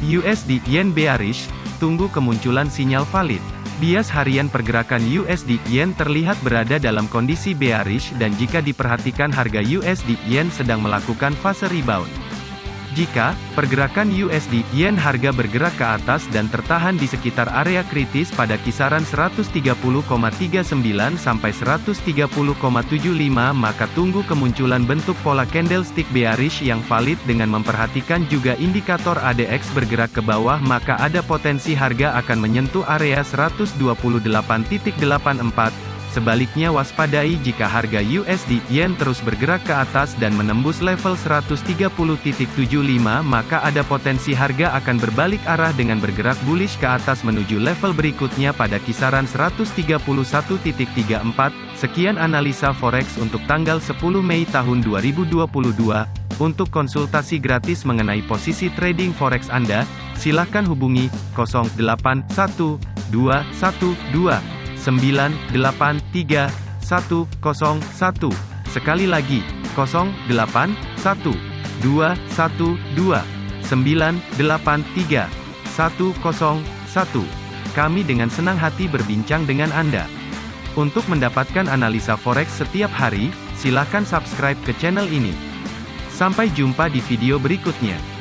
USD Yen bearish, tunggu kemunculan sinyal valid. Bias harian pergerakan USD Yen terlihat berada dalam kondisi bearish dan jika diperhatikan harga USD Yen sedang melakukan fase rebound. Jika pergerakan USD Yen harga bergerak ke atas dan tertahan di sekitar area kritis pada kisaran 130,39 sampai 130,75 maka tunggu kemunculan bentuk pola candlestick bearish yang valid dengan memperhatikan juga indikator ADX bergerak ke bawah maka ada potensi harga akan menyentuh area 128.84 Sebaliknya waspadai jika harga USD Yen terus bergerak ke atas dan menembus level 130.75 maka ada potensi harga akan berbalik arah dengan bergerak bullish ke atas menuju level berikutnya pada kisaran 131.34. Sekian analisa forex untuk tanggal 10 Mei tahun 2022. Untuk konsultasi gratis mengenai posisi trading forex Anda, silakan hubungi 081212 983 101. Sekali lagi, 08 1 2 1 2 983 101. Kami dengan senang hati berbincang dengan Anda. Untuk mendapatkan analisa forex setiap hari, silakan subscribe ke channel ini. Sampai jumpa di video berikutnya.